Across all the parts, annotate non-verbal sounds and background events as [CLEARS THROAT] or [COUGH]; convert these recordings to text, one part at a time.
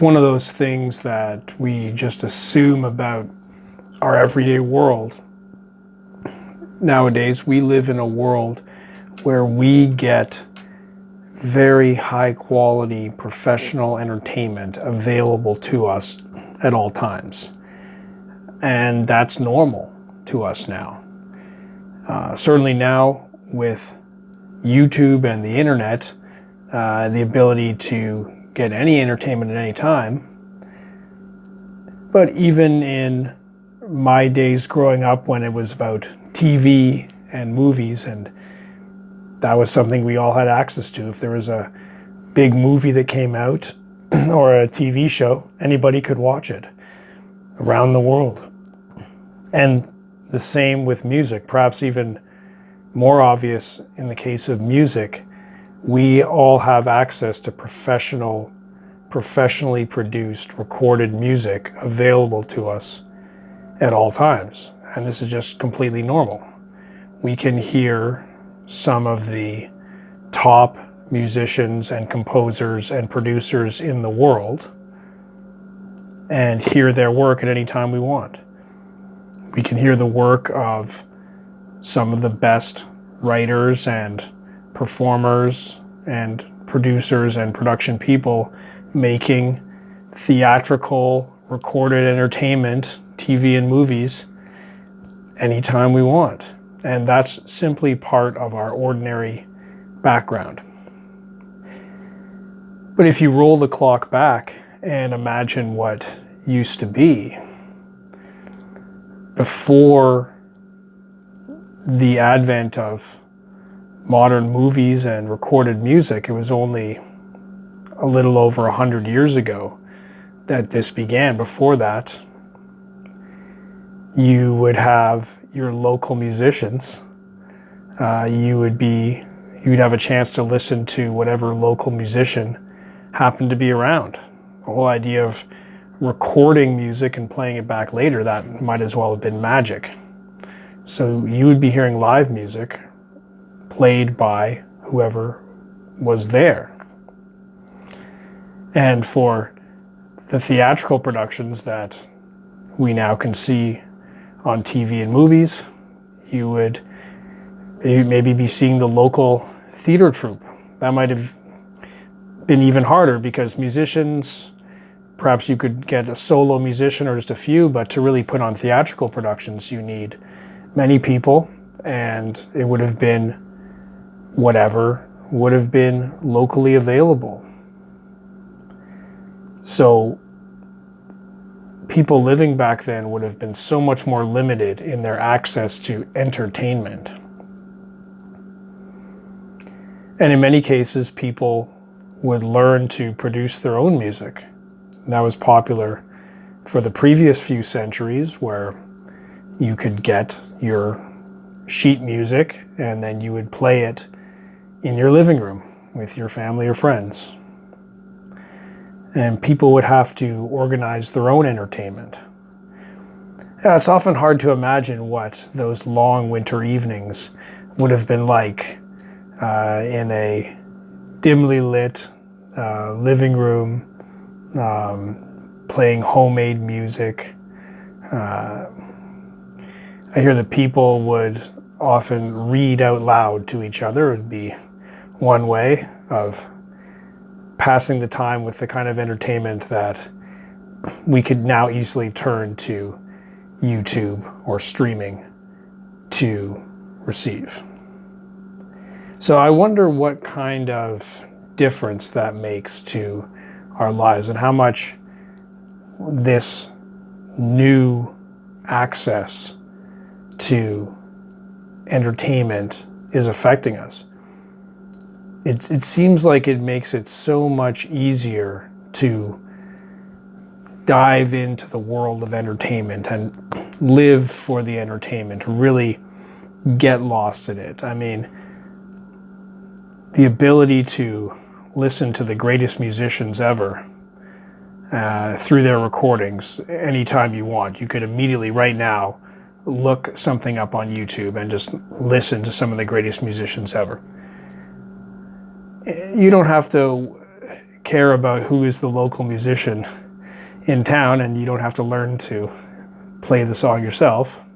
one of those things that we just assume about our everyday world. Nowadays, we live in a world where we get very high quality professional entertainment available to us at all times. And that's normal to us now. Uh, certainly now with YouTube and the internet, uh, the ability to get any entertainment at any time. But even in my days growing up when it was about TV and movies and that was something we all had access to. If there was a big movie that came out [CLEARS THROAT] or a TV show, anybody could watch it around the world. And the same with music, perhaps even more obvious in the case of music, we all have access to professional, professionally produced, recorded music available to us at all times. And this is just completely normal. We can hear some of the top musicians and composers and producers in the world and hear their work at any time we want. We can hear the work of some of the best writers and performers and producers and production people making theatrical recorded entertainment, TV and movies anytime we want. And that's simply part of our ordinary background. But if you roll the clock back and imagine what used to be, before the advent of modern movies and recorded music, it was only a little over a hundred years ago that this began. Before that, you would have your local musicians. Uh, you would be, you'd have a chance to listen to whatever local musician happened to be around. The whole idea of recording music and playing it back later, that might as well have been magic. So you would be hearing live music played by whoever was there. And for the theatrical productions that we now can see on TV and movies. You would maybe be seeing the local theater troupe. That might have been even harder because musicians, perhaps you could get a solo musician or just a few, but to really put on theatrical productions, you need many people and it would have been whatever would have been locally available. So people living back then would have been so much more limited in their access to entertainment. And in many cases, people would learn to produce their own music. That was popular for the previous few centuries where you could get your sheet music and then you would play it in your living room with your family or friends and people would have to organize their own entertainment. Yeah, it's often hard to imagine what those long winter evenings would have been like uh, in a dimly lit uh, living room, um, playing homemade music. Uh, I hear that people would often read out loud to each other. It would be one way of passing the time with the kind of entertainment that we could now easily turn to YouTube or streaming to receive. So I wonder what kind of difference that makes to our lives and how much this new access to entertainment is affecting us it, it seems like it makes it so much easier to dive into the world of entertainment and live for the entertainment, really get lost in it. I mean, the ability to listen to the greatest musicians ever uh, through their recordings anytime you want. You could immediately, right now, look something up on YouTube and just listen to some of the greatest musicians ever you don't have to care about who is the local musician in town and you don't have to learn to play the song yourself.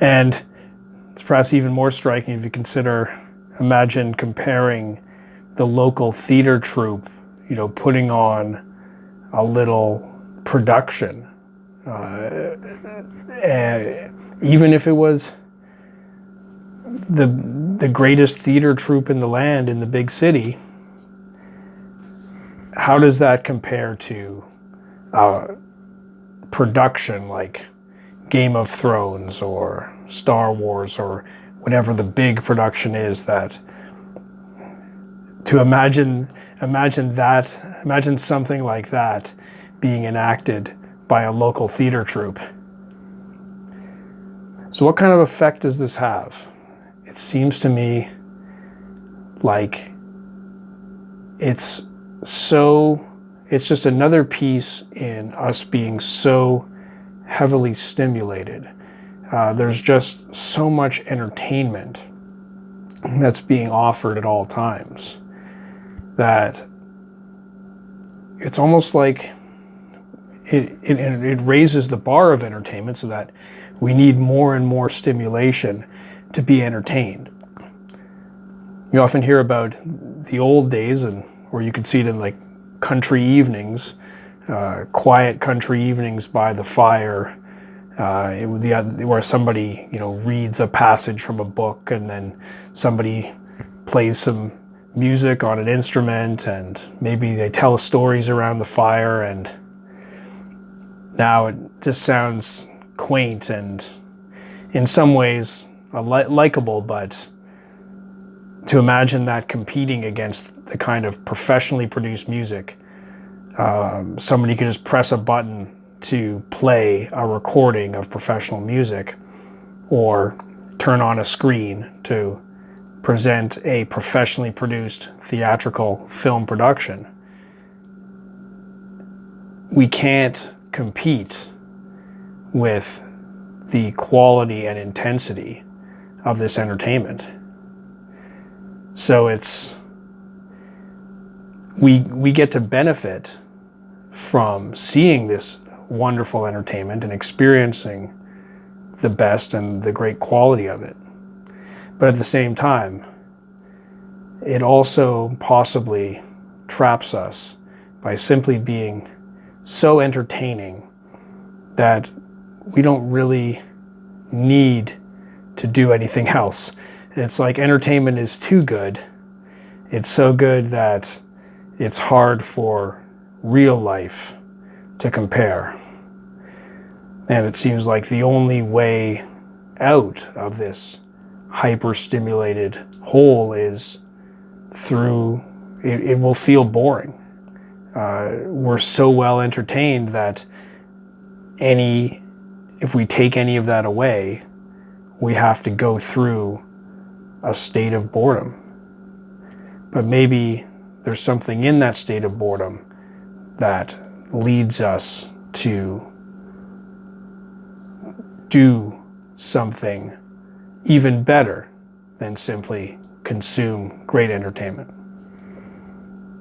And it's perhaps even more striking if you consider, imagine comparing the local theater troupe, you know, putting on a little production. Uh, even if it was the, the greatest theater troupe in the land in the big city, how does that compare to a production like Game of Thrones or Star Wars or whatever the big production is that to imagine imagine that imagine something like that being enacted by a local theater troupe. So what kind of effect does this have? It seems to me like it's so, it's just another piece in us being so heavily stimulated. Uh, there's just so much entertainment that's being offered at all times that it's almost like it, it, it raises the bar of entertainment so that we need more and more stimulation to be entertained. You often hear about the old days, and or you could see it in like country evenings, uh, quiet country evenings by the fire, uh, the, where somebody you know reads a passage from a book, and then somebody plays some music on an instrument, and maybe they tell stories around the fire, and now it just sounds quaint and in some ways li likable, but to imagine that competing against the kind of professionally produced music, um, somebody could just press a button to play a recording of professional music or turn on a screen to present a professionally produced theatrical film production. We can't compete with the quality and intensity of this entertainment. So it's we we get to benefit from seeing this wonderful entertainment and experiencing the best and the great quality of it. But at the same time, it also possibly traps us by simply being so entertaining that we don't really need to do anything else. It's like entertainment is too good. It's so good that it's hard for real life to compare. And it seems like the only way out of this hyper-stimulated hole is through, it, it will feel boring. Uh, we're so well entertained that any, if we take any of that away, we have to go through a state of boredom. But maybe there's something in that state of boredom that leads us to do something even better than simply consume great entertainment.